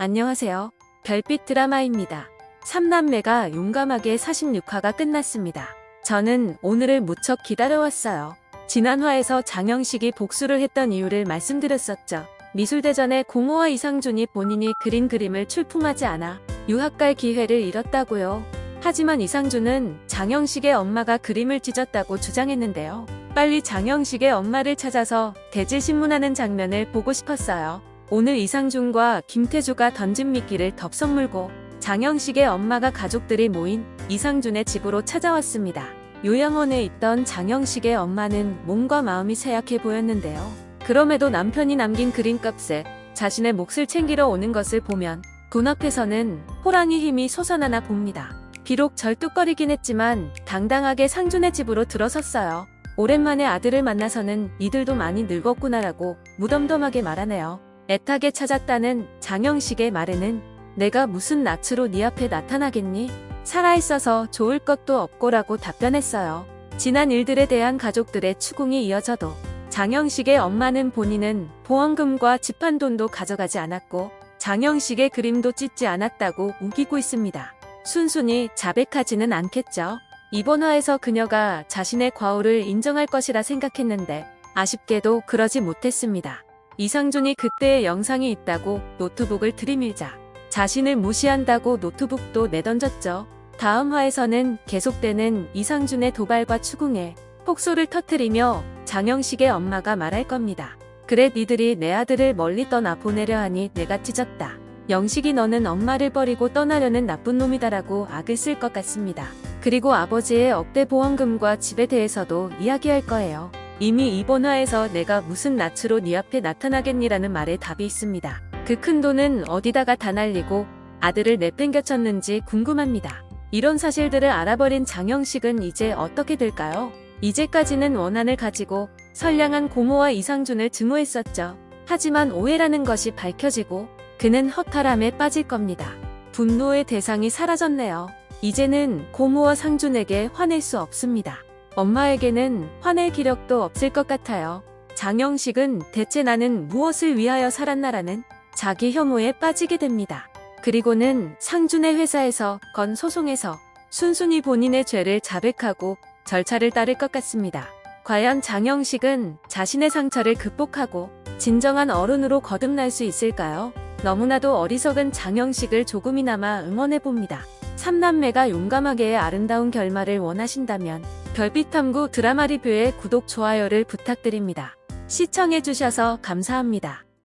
안녕하세요. 별빛 드라마입니다. 3남매가 용감하게 46화가 끝났습니다. 저는 오늘을 무척 기다려왔어요. 지난화에서 장영식이 복수를 했던 이유를 말씀드렸었죠. 미술대전에 고모와 이상준이 본인이 그린 그림을 출품하지 않아 유학 갈 기회를 잃었다고요. 하지만 이상준은 장영식의 엄마가 그림을 찢었다고 주장했는데요. 빨리 장영식의 엄마를 찾아서 대질신문하는 장면을 보고 싶었어요. 오늘 이상준과 김태주가 던진 미끼를 덥석 물고 장영식의 엄마가 가족들이 모인 이상준의 집으로 찾아왔습니다. 요양원에 있던 장영식의 엄마는 몸과 마음이 쇠약해 보였는데요. 그럼에도 남편이 남긴 그림값에 자신의 몫을 챙기러 오는 것을 보면 돈 앞에서는 호랑이 힘이 솟아나나 봅니다. 비록 절뚝거리긴 했지만 당당하게 상준의 집으로 들어섰어요. 오랜만에 아들을 만나서는 이들도 많이 늙었구나라고 무덤덤하게 말하네요. 애타게 찾았다는 장영식의 말에는 내가 무슨 낯으로 네 앞에 나타나겠니? 살아있어서 좋을 것도 없고라고 답변했어요. 지난 일들에 대한 가족들의 추궁이 이어져도 장영식의 엄마는 본인은 보험금과 집 한 돈도 가져가지 않았고 장영식의 그림도 찢지 않았다고 우기고 있습니다. 순순히 자백하지는 않겠죠. 이번 화에서 그녀가 자신의 과오를 인정할 것이라 생각했는데 아쉽게도 그러지 못했습니다. 이상준이 그때의 영상이 있다고 노트북을 들이밀자 자신을 무시한다고 노트북도 내던졌죠. 다음 화에서는 계속되는 이상준의 도발과 추궁에 폭소를 터트리며 장영식의 엄마가 말할 겁니다. 그래 니들이 내 아들을 멀리 떠나 보내려 하니 내가 찢었다. 영식이 너는 엄마를 버리고 떠나려는 나쁜 놈이다라고 악을 쓸 것 같습니다. 그리고 아버지의 억대 보험금과 집에 대해서도 이야기할 거예요. 이미 이번 화에서 내가 무슨 낯으로 네 앞에 나타나겠니라는 말에 답이 있습니다. 그 큰 돈은 어디다가 다 날리고 아들을 내팽겨쳤는지 궁금합니다. 이런 사실들을 알아버린 장영식은 이제 어떻게 될까요? 이제까지는 원한을 가지고 선량한 고모와 이상준을 증오했었죠. 하지만 오해라는 것이 밝혀지고 그는 허탈함에 빠질 겁니다. 분노의 대상이 사라졌네요. 이제는 고모와 상준에게 화낼 수 없습니다. 엄마에게는 화낼 기력도 없을 것 같아요. 장영식은 대체 나는 무엇을 위하여 살았나라는 자기 혐오에 빠지게 됩니다. 그리고는 상준의 회사에서 건 소송에서 순순히 본인의 죄를 자백하고 절차를 따를 것 같습니다. 과연 장영식은 자신의 상처를 극복하고 진정한 어른으로 거듭날 수 있을까요? 너무나도 어리석은 장영식을 조금이나마 응원해봅니다. 삼남매가 용감하게의 아름다운 결말을 원하신다면 별빛탐구 드라마 리뷰에 구독, 좋아요를 부탁드립니다. 시청해주셔서 감사합니다.